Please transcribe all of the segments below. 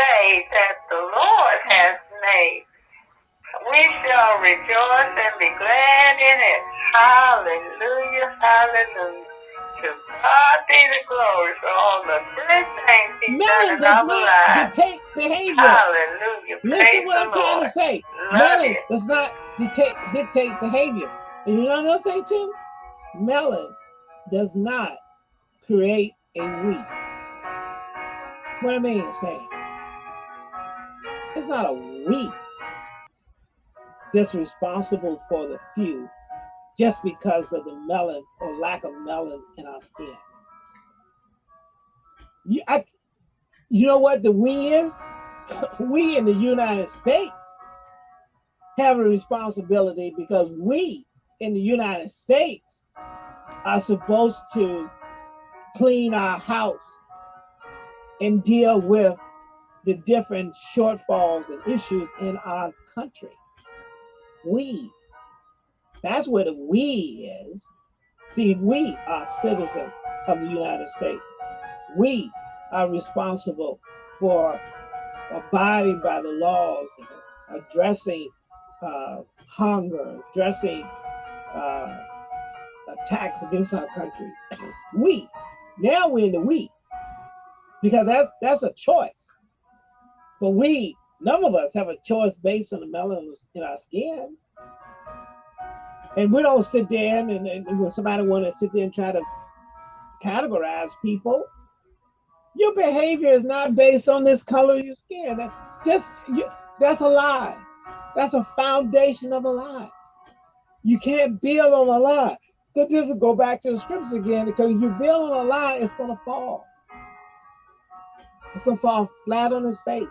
day that the Lord has made. We shall rejoice and be glad in it. Hallelujah, hallelujah. To God be the glory for all the good things He's Melon done in our does not lives. dictate behavior. Hallelujah. Listen Praise what I'm trying to say. Love Melon does not dictate dictate behavior. And you know another thing too? Melon does not create a we. What I mean saying it's not a we that's responsible for the few just because of the melon or lack of melon in our skin. You, I, you know what the we is? We in the United States have a responsibility because we in the United States are supposed to clean our house and deal with the different shortfalls and issues in our country. We. That's where the we is. See, we are citizens of the United States. We are responsible for abiding by the laws, addressing uh, hunger, addressing uh, attacks against our country. We. Now we're in the we. Because that's that's a choice. But we, none of us have a choice based on the melanin in our skin. And we don't sit there and, and, and when somebody want to sit there and try to categorize people, your behavior is not based on this color of your skin. That just you, that's a lie. That's a foundation of a lie. You can't build on a lie. Because this will go back to the scriptures again. Because you build on a lie, it's gonna fall. It's gonna fall flat on its face.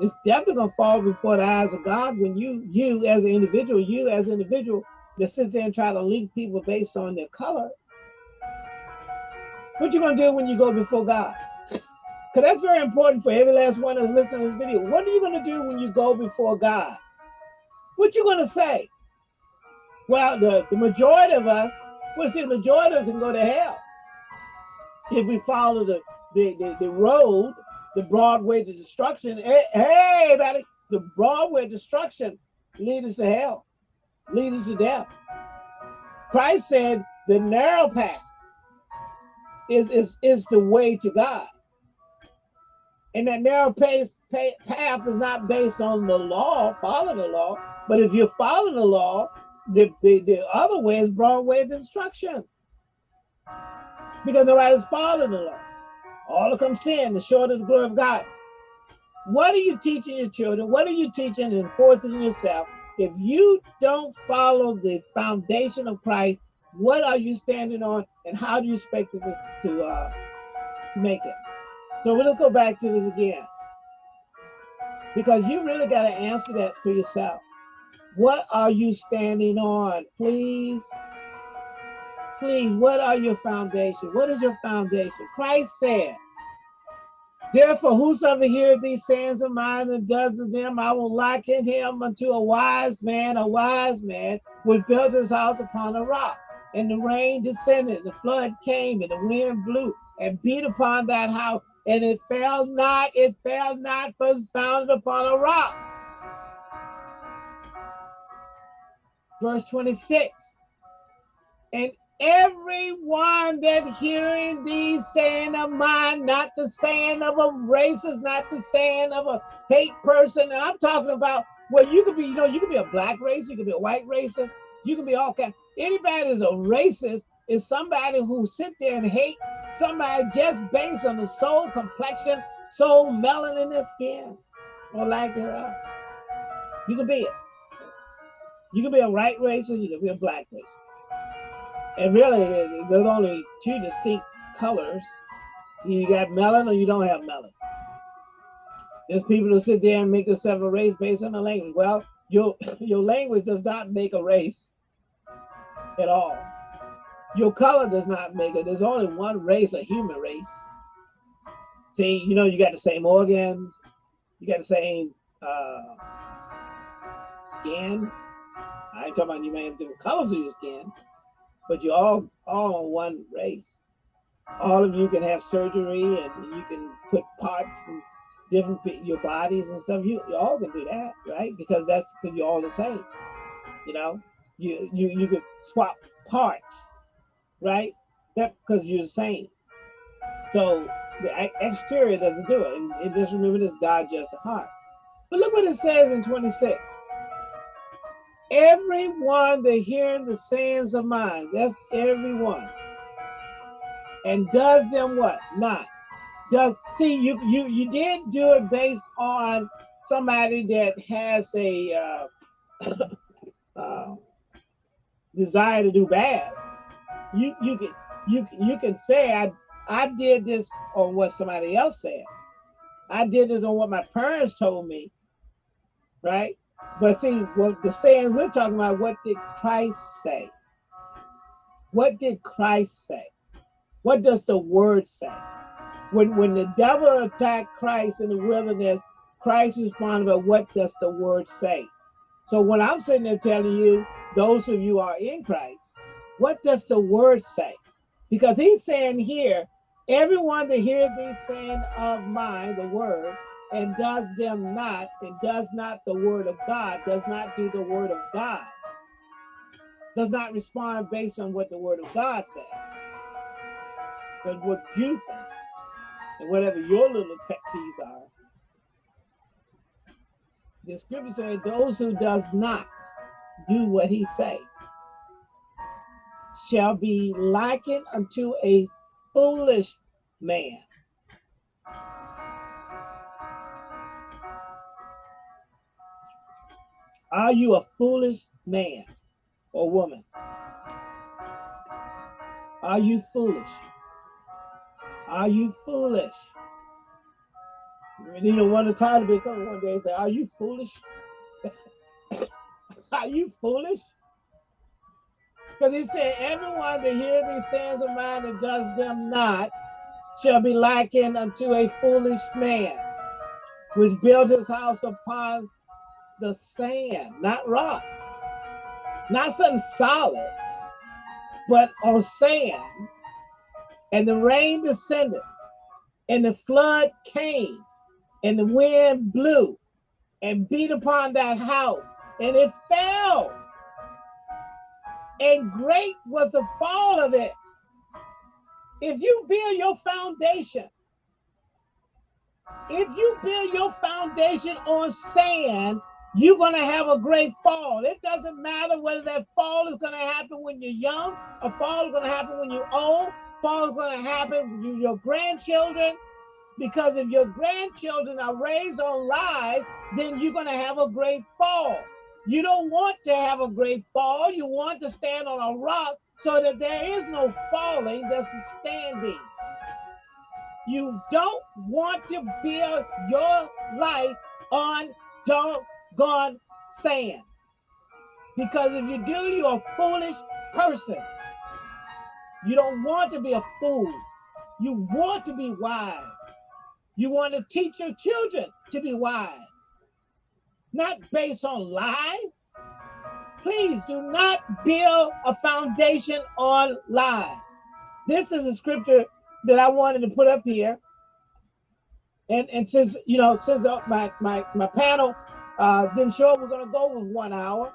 It's definitely gonna fall before the eyes of God when you, you as an individual, you as an individual that sits there and try to link people based on their color. What you gonna do when you go before God? Because that's very important for every last one that's listening to this video. What are you gonna do when you go before God? What you gonna say? Well, the, the majority of us, well, see, the majority of us can go to hell if we follow the the, the, the road, the broad way to destruction. Hey, hey, everybody, the broad way destruction leads us to hell, leads us to death. Christ said the narrow path is, is, is the way to God. And that narrow pace, pa- path is not based on the law, follow the law, but if you follow the law, the, the, the other way is broad way destruction. Because nobody's following the law. All of them sin, the short of the glory of God. What are you teaching your children? What are you teaching and enforcing yourself? If you don't follow the foundation of Christ, what are you standing on and how do you expect this to uh, make it? So we'll go back to this again. Because you really got to answer that for yourself. What are you standing on? Please, please, what are your foundation? What is your foundation? Christ said, Therefore, whosoever heareth these sayings of mine and does them, I will liken him unto a wise man, a wise man, which built his house upon a rock. And the rain descended, the flood came, and the wind blew and beat upon that house, and it fell not, it fell not, for it was founded upon a rock. Verse 26. And everyone that hearing these saying of mine, not the saying of a racist, not the saying of a hate person. And I'm talking about well, you could be, you know, you could be a black racist, you could be a white racist, you can be all kind. Anybody that's a racist is somebody who sit there and hate somebody just based on the sole complexion, sole melanin in skin, or lack thereof. You can be it. You can be a white racist, you can be a black racist. And really, there's only two distinct colors. You got melon or you don't have melon. There's people who sit there and make themselves a race based on the language. Well, your your language does not make a race at all. Your color does not make it. There's only one race, a human race. See, you know, you got the same organs, you got the same uh, skin. I ain't talking about you may have different colors of your skin, but you're all all on one race. All of you can have surgery and you can put parts and different your bodies and stuff. You, you all can do that, right? Because that's because you're all the same. You know, you you you could swap parts, right? That because you're the same. So the exterior doesn't do it. And, and just remember this: God just a heart. But look what it says in 26. Everyone that hearing the sayings of mine, that's everyone, and does them what? Not. Does see you you you did do it based on somebody that has a uh, uh, desire to do bad. You you can you you can say I I did this on what somebody else said. I did this on what my parents told me, right? But see, what the saying we're talking about, what did Christ say? What did Christ say? What does the word say? When when the devil attacked Christ in the wilderness, Christ responded, but what does the word say? So when I'm sitting there telling you, those of you are in Christ, what does the word say? Because he's saying here, everyone that hears these saying of mine, the word, and does them not, and does not the word of God, does not do the word of God, does not respond based on what the word of God says, but what you think, and whatever your little pet peeves are. The scripture says, those who does not do what he say shall be likened unto a foolish man Are you a foolish man or woman? Are you foolish? Are you foolish? You know, one of the title be coming one day and say, Are you foolish? Are you foolish? Because he said, Everyone that hears these sayings of mine and does them not shall be likened unto a foolish man, which builds his house upon the sand, not rock, not something solid, but on sand. And the rain descended, and the flood came, and the wind blew and beat upon that house, and it fell. And great was the fall of it. If you build your foundation, if you build your foundation on sand, you're going to have a great fall. It doesn't matter whether that fall is going to happen when you're young, a fall is going to happen when you're old, fall is going to happen with your grandchildren. Because if your grandchildren are raised on lies, then you're going to have a great fall. You don't want to have a great fall. You want to stand on a rock so that there is no falling, there's a standing. You don't want to build your life on don't God saying. Because if you do, you're a foolish person. You don't want to be a fool. You want to be wise. You want to teach your children to be wise, not based on lies. Please do not build a foundation on lies. This is a scripture that I wanted to put up here. And, and since, you know, since my, my, my panel uh, then sure, we're gonna go with one hour.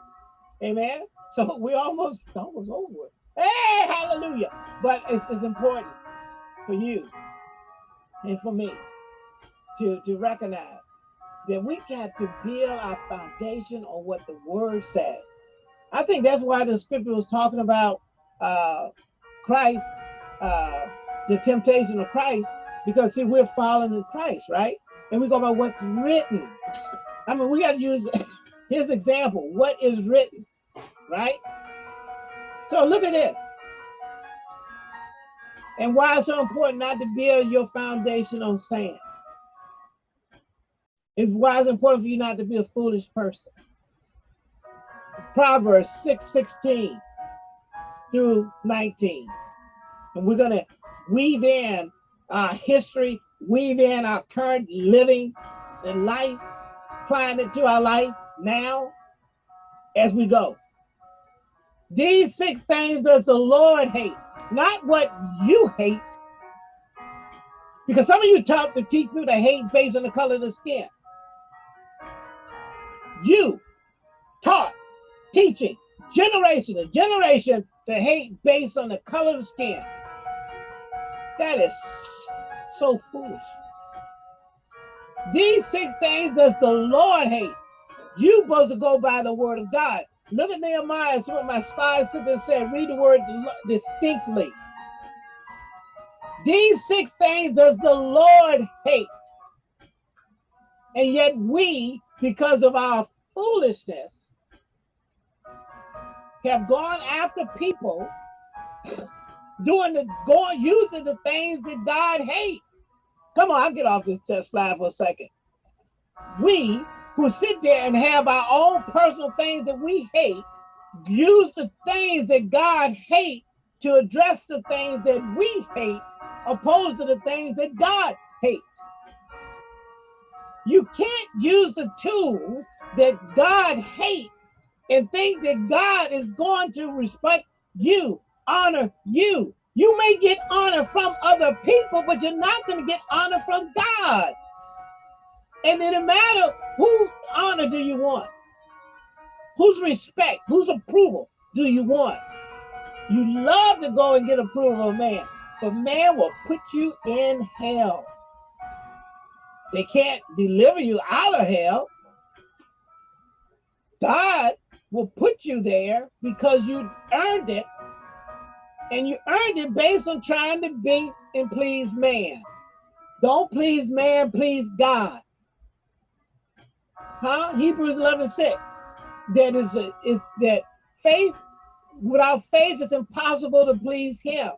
Amen. So we're almost almost over. Hey, hallelujah. But it's, it's important for you and for me to, to recognize that we got to build our foundation on what the word says. I think that's why the scripture was talking about uh, Christ, uh, the temptation of Christ, because see, we're following in Christ, right? And we go by what's written. I mean, we got to use his example. What is written, right? So look at this. And why it's so important not to build your foundation on sand. It's why it's important for you not to be a foolish person. Proverbs 6, 16 through 19. And we're to weave in our history, weave in our current living and life, applying it to our life now as we go. These six things does the Lord hate, not what you hate. Because some of you taught to teach people to hate based on the color of the skin. You taught, teaching, generation to generation to hate based on the color of the skin. That is so foolish. These six things does the Lord hate. You supposed to go by the word of God. Look at Nehemiah. That's what my spies there said. Read the word distinctly. These six things does the Lord hate. And yet we, because of our foolishness, have gone after people doing the going using the things that God hates. Come on, I'll get off this test slide for a second. We who sit there and have our own personal things that we hate, use the things that God hates to address the things that we hate, opposed to the things that God hates. You can't use the tools that God hates and think that God is going to respect you, honor you. You may get honor from other people, but you're not going to get honor from God. And it doesn't matter whose honor do you want? Whose respect, whose approval do you want? You love to go and get approval of man, but man will put you in hell. They can't deliver you out of hell. God will put you there because you earned it. And you earned it based on trying to be and please man. Don't please man, please God. Huh? Hebrews 11, 6. That is, a, is that faith, without faith, it's impossible to please him,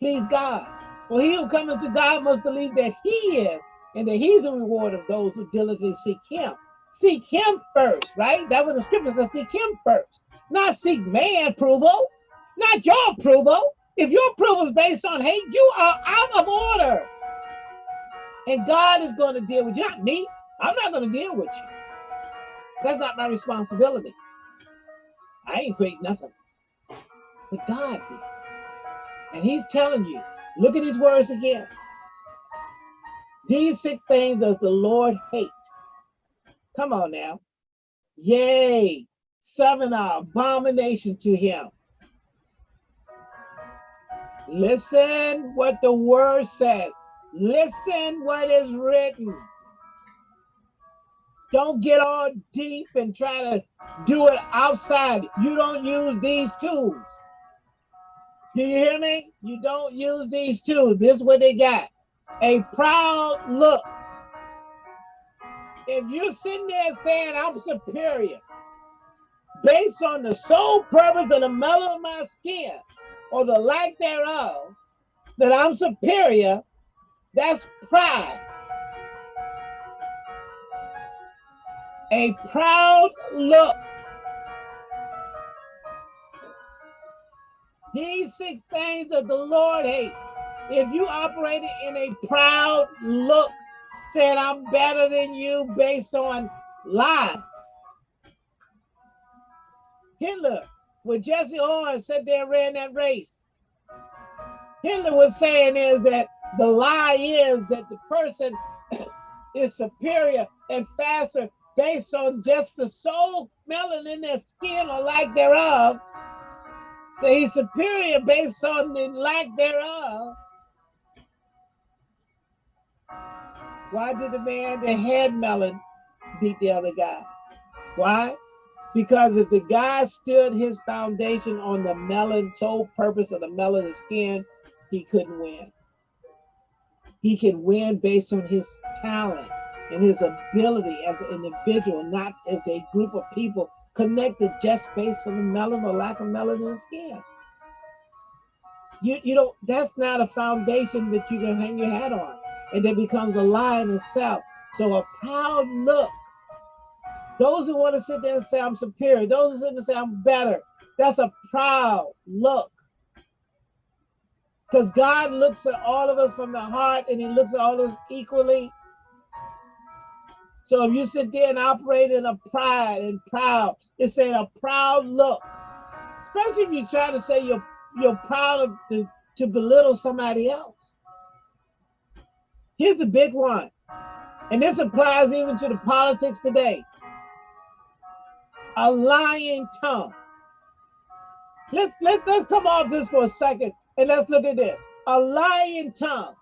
please God. For he who comes to God must believe that he is, and that he's a reward of those who diligently seek him. Seek him first, right? That was the scripture says seek him first, not seek man approval, not your approval. If your approval is based on hate, you are out of order. And God is going to deal with you, not me. I'm not going to deal with you. That's not my responsibility. I ain't create nothing. But God did. And he's telling you, look at his words again. These six things does the Lord hate. Come on now. Yay. Seven are abomination to him. Listen what the word says. Listen what is written. Don't get all deep and try to do it outside. You don't use these tools. Do you hear me? You don't use these tools. This is what they got. A proud look. If you're sitting there saying I'm superior based on the sole purpose of the mellow of my skin or the lack thereof, that I'm superior, that's pride. A proud look. These six things that the Lord hates. If you operated in a proud look, said I'm better than you based on lies. Hitler, when Jesse Owens said they ran that race, Hitler was saying is that the lie is that the person is superior and faster based on just the sole melanin in their skin or lack thereof. So he's superior based on the lack thereof. Why did the man that had melon beat the other guy? Why? Because if the guy stood his foundation on the melon, sole purpose of the melanin skin, he couldn't win. He can win based on his talent and his ability as an individual, not as a group of people connected just based on the melanin or lack of melanin in skin. You, you know, that's not a foundation that you can hang your hat on and it becomes a lie in itself. So a proud look. Those who want to sit there and say I'm superior, those who sit there and say I'm better, that's a proud look. Because God looks at all of us from the heart and he looks at all of us equally. So if you sit there and operate in a pride and proud, it's a proud look. Especially if you try to say you're you're proud of to, to belittle somebody else. Here's a big one. And this applies even to the politics today. A lying tongue. Let's let's let's come off this for a second and let's look at this. A lying tongue.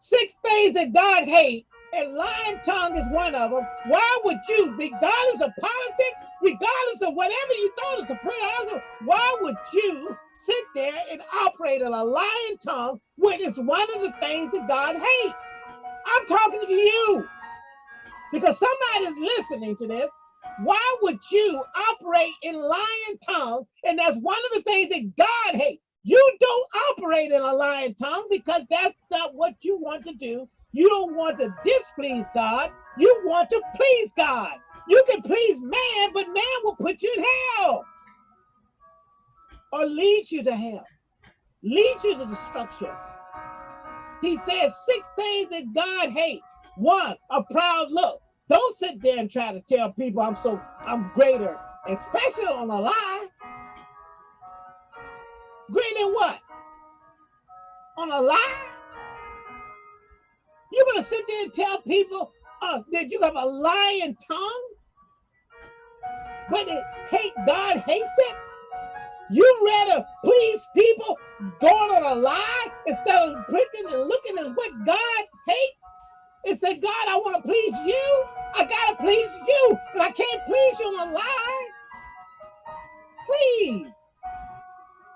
Six things that God hates, and lying tongue is one of them. Why would you, regardless of politics, regardless of whatever you thought is a prayer, why would you sit there and operate in a lying tongue when it's one of the things that God hates? I'm talking to you because somebody's listening to this. Why would you operate in lying tongue? And that's one of the things that God hates. You don't operate in a lying tongue because that's not what you want to do. You don't want to displease God. You want to please God. You can please man, but man will put you in hell or lead you to hell, lead you to destruction. He says six things that God hates. One, a proud look. Don't sit there and try to tell people I'm so I'm greater, especially on a lie. Greater what? On a lie? You're gonna sit there and tell people uh, that you have a lying tongue? But it hate God hates it? You rather please people going on a lie instead of looking and looking at what God hates and say, God, I want to please you. I gotta please you, but I can't please you on a lie. Please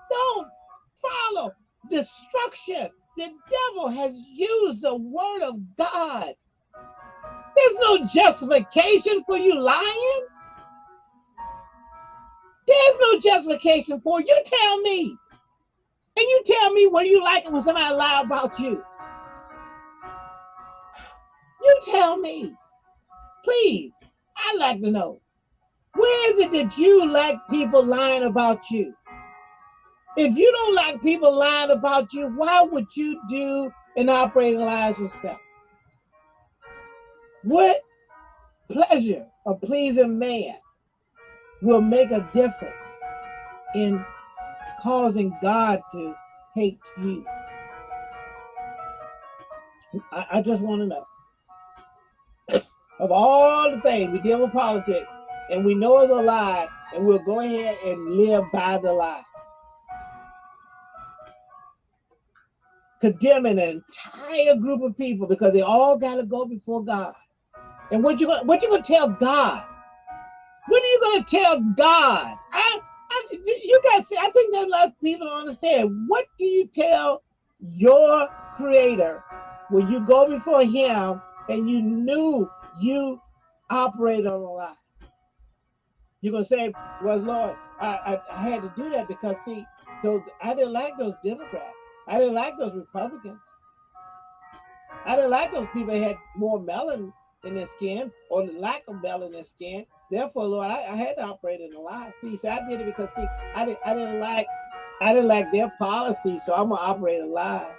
don't follow destruction. The devil has used the word of God. There's no justification for you lying. There's no justification for. You tell me. And you tell me what you like when somebody lie about you. You tell me. Please. I'd like to know. Where is it that you like people lying about you? If you don't like people lying about you, why would you do and operate lies yourself? What pleasure of pleasing man will make a difference in causing God to hate you. I, I just want to know. Of all the things we deal with politics and we know it's a lie, and we'll go ahead and live by the lie. Condemning an entire group of people because they all got to go before God. And what you gonna what you gonna tell God? What are you to tell God? I, I, you guys see, I think that a lot of people don't understand. What do you tell your creator when you go before him and you knew you operate on a lie? You're gonna say, "Well, Lord, I, I, I had to do that because see, those I didn't like those Democrats. I didn't like those Republicans. I didn't like those people that had more melanin in their skin or the lack of melanin in their skin. Therefore, Lord, I, I had to operate in a lie. See, so I did it because see, I didn't I didn't like I didn't like their policy, so I'm gonna operate a lies.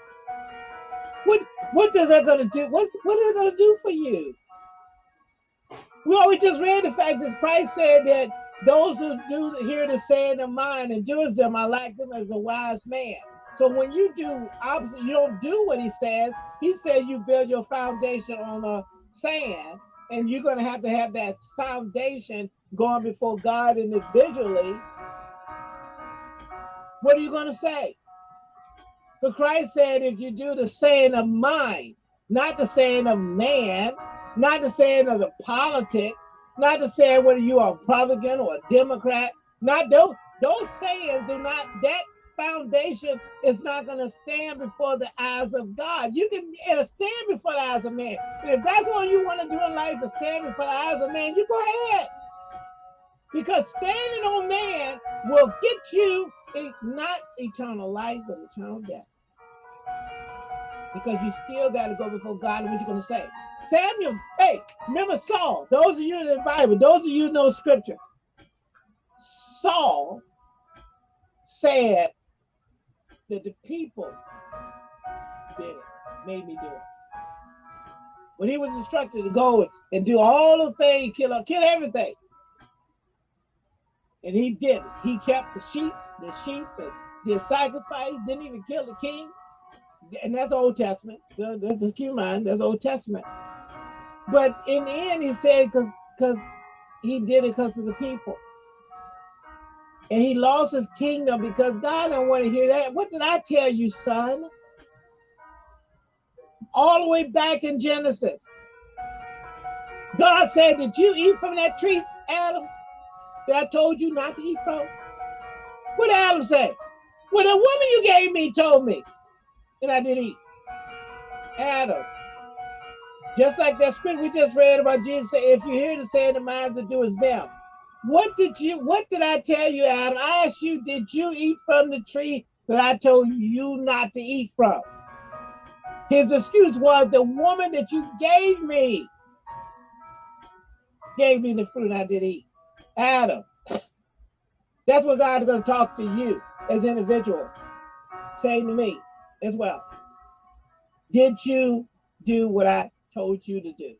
What what does that gonna do? What what is it gonna do for you? Well, we always just read the fact that Christ said that those who do hear the saying of mine and do as them, I like them as a wise man. So when you do opposite, you don't do what he says. He said you build your foundation on a sand and you're going to have to have that foundation going before God individually. What are you going to say? But Christ said, if you do the saying of mine, not the saying of man, not the saying of the politics, not the saying whether you are a Republican or a Democrat, not those those sayings do not that foundation is not going to stand before the eyes of God. You can it'll stand before the eyes of man. And if that's what you want to do in life is stand before the eyes of man, you go ahead. Because standing on man will get you not eternal life, but eternal death. Because you still got to go before God. And what you going to say? Samuel, hey, remember Saul. Those of you in the Bible, those of you know scripture. Saul said, that the people did it, made me do it. When he was instructed to go and do all the things, kill, kill everything. And he did it. He kept the sheep, the sheep, and did sacrifice, didn't even kill the king, and that's Old Testament. Just keep in mind, that's Old Testament. But in the end, he said, because because he did it because of the people. And he lost his kingdom because God don't want to hear that. What did I tell you, son? All the way back in Genesis. God said, Did you eat from that tree, Adam? That I told you not to eat from? What did Adam say? Well, the woman you gave me told me that I did eat. Adam. Just like that script we just read about Jesus say, if you hear the saying the minds to do is them. What did you what did I tell you, Adam? I asked you, did you eat from the tree that I told you not to eat from? His excuse was the woman that you gave me gave me the fruit I did eat. Adam. That's what God is going to talk to you as individuals, saying to me as well. Did you do what I told you to do?